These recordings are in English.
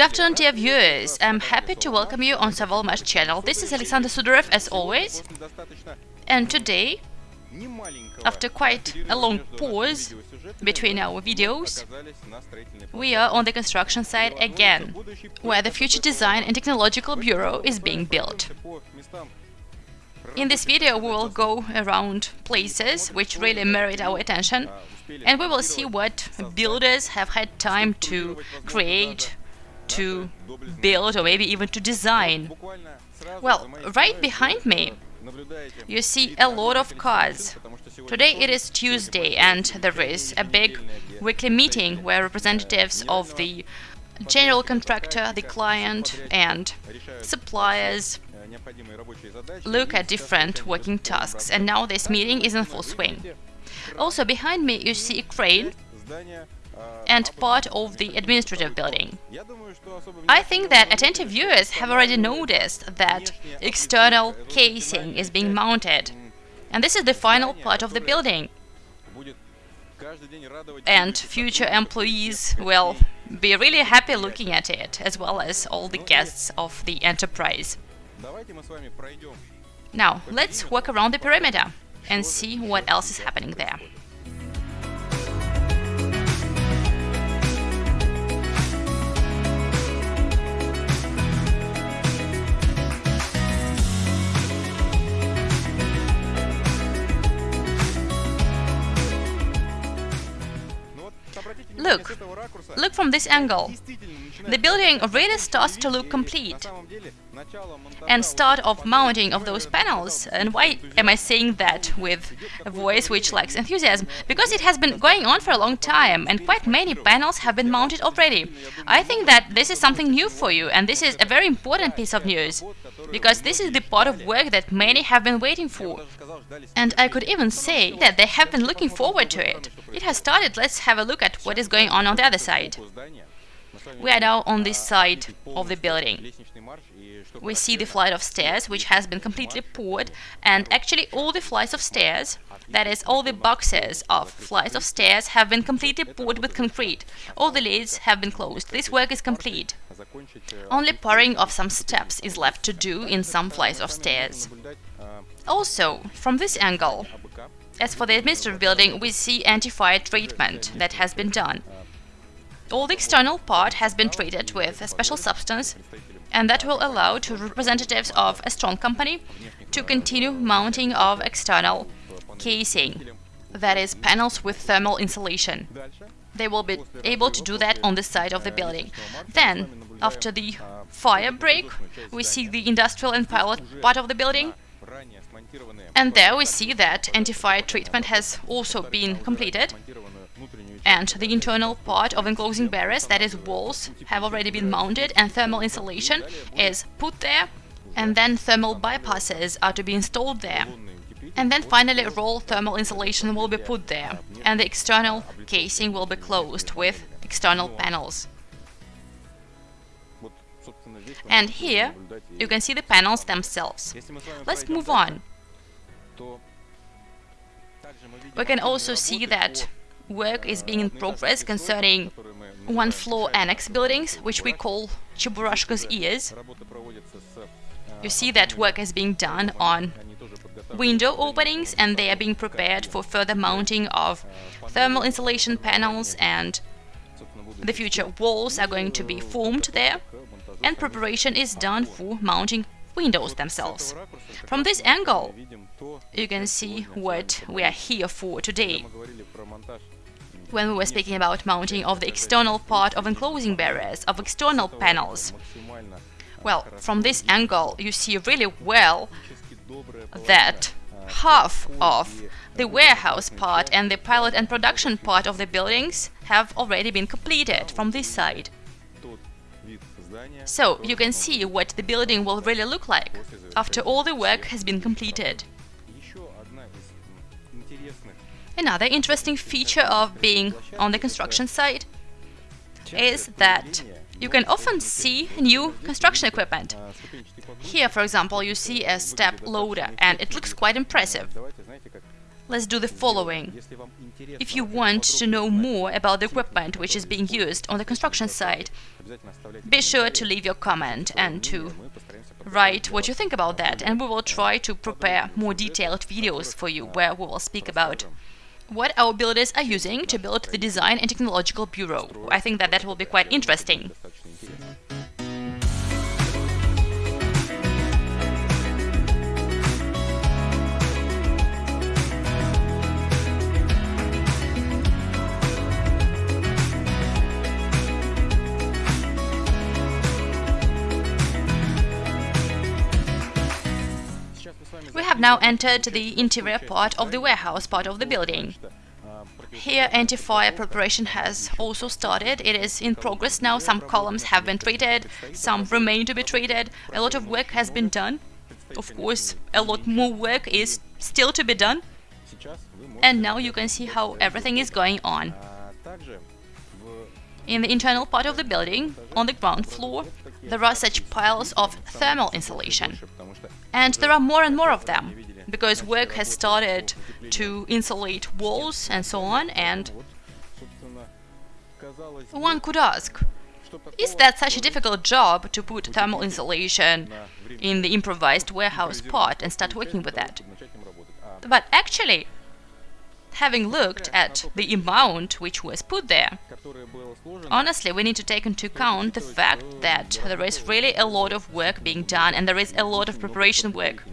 Good afternoon, dear viewers. I'm happy to welcome you on Savalmash channel. This is Alexander Sudarev, as always. And today, after quite a long pause between our videos, we are on the construction site again, where the Future Design and Technological Bureau is being built. In this video, we will go around places which really merit our attention, and we will see what builders have had time to create, to build, or maybe even to design. Well, right behind me, you see a lot of cars. Today it is Tuesday, and there is a big weekly meeting where representatives of the general contractor, the client, and suppliers look at different working tasks, and now this meeting is in full swing. Also, behind me you see a crane and part of the administrative building. I think that attentive viewers have already noticed that external casing is being mounted, and this is the final part of the building. And future employees will be really happy looking at it, as well as all the guests of the enterprise. Now, let's walk around the perimeter and see what else is happening there. Look from this angle. The building really starts to look complete. And start of mounting of those panels. And why am I saying that with a voice which lacks enthusiasm? Because it has been going on for a long time, and quite many panels have been mounted already. I think that this is something new for you, and this is a very important piece of news. Because this is the part of work that many have been waiting for. And I could even say that they have been looking forward to it. It has started, let's have a look at what is going on on the other side. We are now on this side of the building. We see the flight of stairs, which has been completely poured, and actually all the flights of stairs, that is, all the boxes of flights of stairs have been completely poured with concrete. All the lids have been closed. This work is complete. Only pouring of some steps is left to do in some flights of stairs. Also, from this angle, as for the administrative building, we see anti-fire treatment that has been done. All the external part has been treated with a special substance, and that will allow to representatives of a strong company to continue mounting of external casing, that is, panels with thermal insulation. They will be able to do that on the side of the building. Then, after the fire break, we see the industrial and pilot part of the building, and there we see that anti-fire treatment has also been completed and the internal part of enclosing barriers, that is walls, have already been mounted and thermal insulation is put there and then thermal bypasses are to be installed there. And then finally roll thermal insulation will be put there and the external casing will be closed with external panels. And here you can see the panels themselves. Let's move on. We can also see that work is being in progress concerning one-floor annex buildings, which we call Cheburashka's ears. You see that work is being done on window openings and they are being prepared for further mounting of thermal insulation panels and the future walls are going to be formed there and preparation is done for mounting windows themselves. From this angle, you can see what we are here for today when we were speaking about mounting of the external part of enclosing barriers, of external panels. Well, from this angle you see really well that half of the warehouse part and the pilot and production part of the buildings have already been completed from this side. So you can see what the building will really look like after all the work has been completed. Another interesting feature of being on the construction site is that you can often see new construction equipment. Here, for example, you see a step loader, and it looks quite impressive. let's do the following. If you want to know more about the equipment which is being used on the construction site, be sure to leave your comment and to write what you think about that, and we will try to prepare more detailed videos for you where we will speak about what our builders are using to build the Design and Technological Bureau. I think that that will be quite interesting. Now entered the interior part of the warehouse part of the building. Here anti-fire preparation has also started. It is in progress now. Some columns have been treated, some remain to be treated. A lot of work has been done. Of course, a lot more work is still to be done. And now you can see how everything is going on. In the internal part of the building, on the ground floor, there are such piles of thermal insulation. And there are more and more of them, because work has started to insulate walls and so on, and one could ask, is that such a difficult job to put thermal insulation in the improvised warehouse part and start working with that? But actually, having looked at the amount which was put there, honestly, we need to take into account the fact that there is really a lot of work being done and there is a lot of preparation work.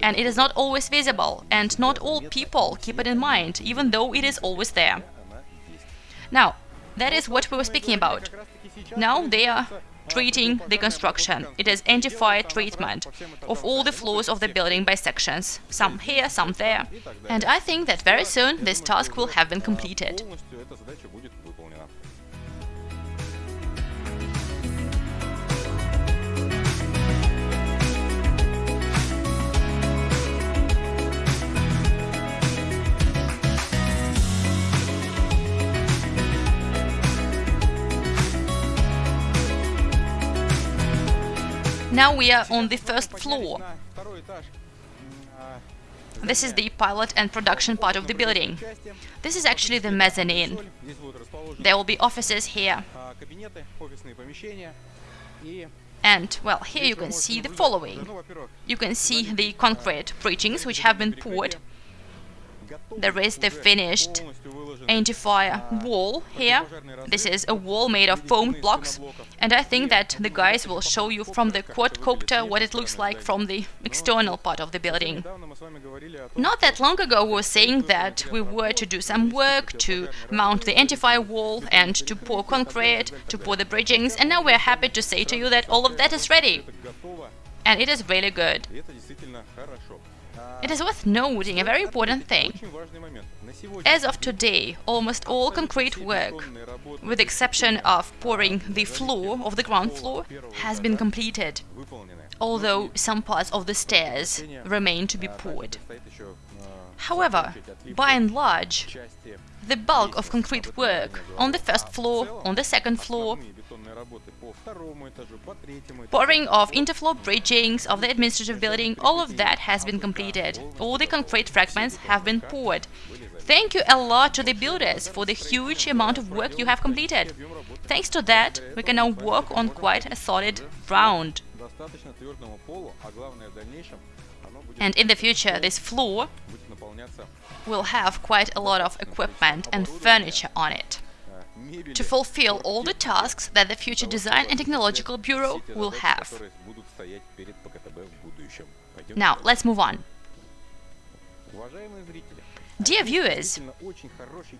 And it is not always visible, and not all people keep it in mind, even though it is always there. Now, that is what we were speaking about. Now they are treating the construction. It is anti-fire treatment of all the floors of the building by sections, some here, some there. And I think that very soon this task will have been completed. Now we are on the first floor. This is the pilot and production part of the building. This is actually the mezzanine. There will be offices here. And, well, here you can see the following. You can see the concrete bridgings which have been poured. There is the finished anti-fire wall here. This is a wall made of foam blocks, and I think that the guys will show you from the quadcopter what it looks like from the external part of the building. Not that long ago we were saying that we were to do some work to mount the anti-fire wall and to pour concrete, to pour the bridgings, and now we're happy to say to you that all of that is ready. And it is really good. It is worth noting a very important thing. As of today, almost all concrete work, with the exception of pouring the floor of the ground floor, has been completed, although some parts of the stairs remain to be poured. However, by and large, the bulk of concrete work on the first floor, on the second floor, Pouring of interfloor bridgings of the administrative building, all of that has been completed. All the concrete fragments have been poured. Thank you a lot to the builders for the huge amount of work you have completed. Thanks to that, we can now work on quite a solid ground. And in the future, this floor will have quite a lot of equipment and furniture on it to fulfill all the tasks that the future Design and Technological Bureau will have. Now, let's move on. Dear viewers,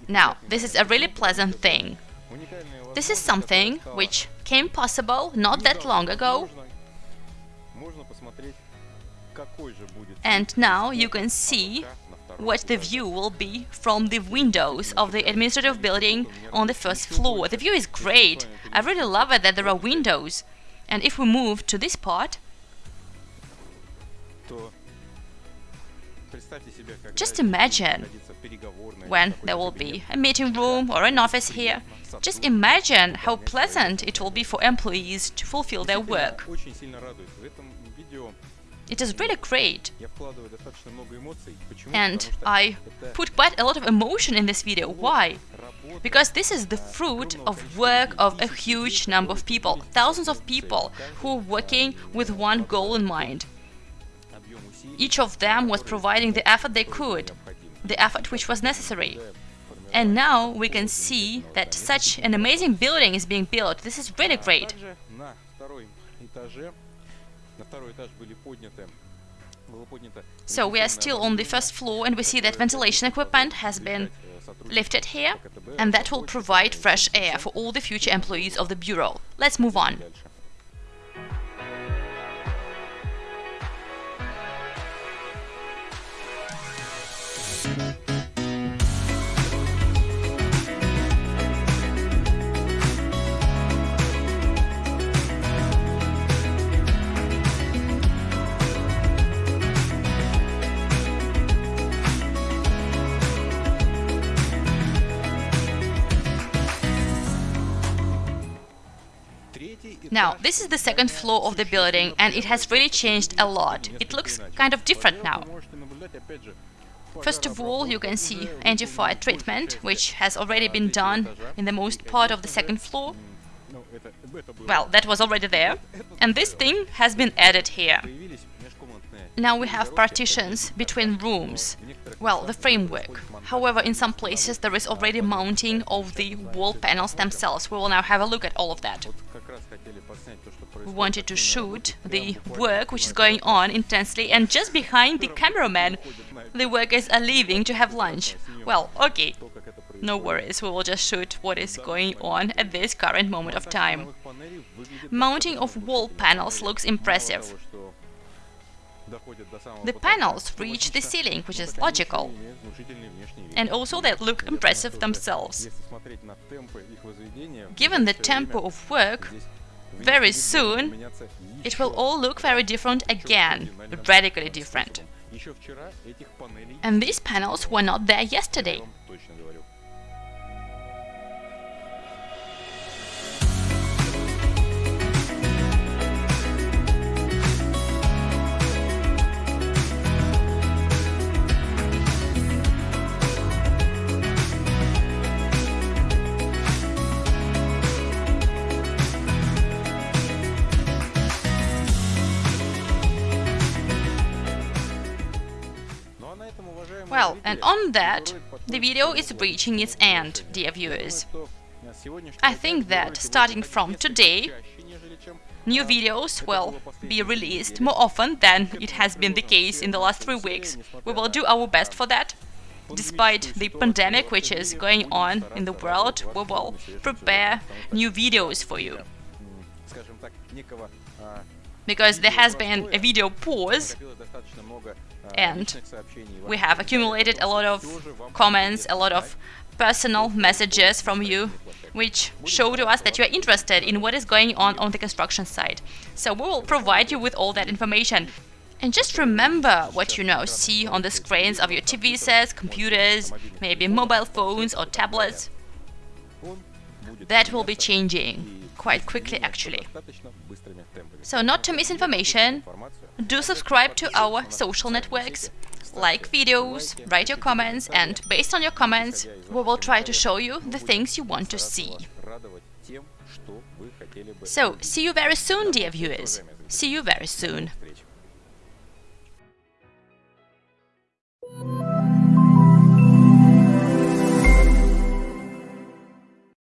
now, this is a really pleasant thing. This is something which came possible not that long ago, and now you can see what the view will be from the windows of the administrative building on the first floor. The view is great. I really love it that there are windows. And if we move to this part, just imagine when there will be a meeting room or an office here. Just imagine how pleasant it will be for employees to fulfill their work. It is really great. And I put quite a lot of emotion in this video. Why? Because this is the fruit of work of a huge number of people, thousands of people who are working with one goal in mind. Each of them was providing the effort they could, the effort which was necessary. And now we can see that such an amazing building is being built. This is really great. So we are still on the first floor and we see that ventilation equipment has been lifted here and that will provide fresh air for all the future employees of the Bureau. Let's move on. Now, this is the second floor of the building and it has really changed a lot. It looks kind of different now. First of all, you can see anti-fire treatment, which has already been done in the most part of the second floor. Well, that was already there. And this thing has been added here. Now we have partitions between rooms. Well, the framework. However, in some places there is already mounting of the wall panels themselves. We will now have a look at all of that. We wanted to shoot the work which is going on intensely and just behind the cameraman the workers are leaving to have lunch. Well, okay, no worries, we will just shoot what is going on at this current moment of time. Mounting of wall panels looks impressive. The panels reach the ceiling, which is logical. And also they look impressive themselves. Given the tempo of work, very soon it will all look very different again, radically different. And these panels were not there yesterday. Well, and on that, the video is reaching its end, dear viewers. I think that starting from today, new videos will be released more often than it has been the case in the last three weeks. We will do our best for that. Despite the pandemic which is going on in the world, we will prepare new videos for you. Because there has been a video pause and we have accumulated a lot of comments, a lot of personal messages from you which show to us that you are interested in what is going on on the construction site. So we will provide you with all that information. And just remember what you now see on the screens of your TV sets, computers, maybe mobile phones or tablets. That will be changing quite quickly, actually. So not to miss information, do subscribe to our social networks, like videos, write your comments, and based on your comments, we will try to show you the things you want to see. So, see you very soon, dear viewers. See you very soon.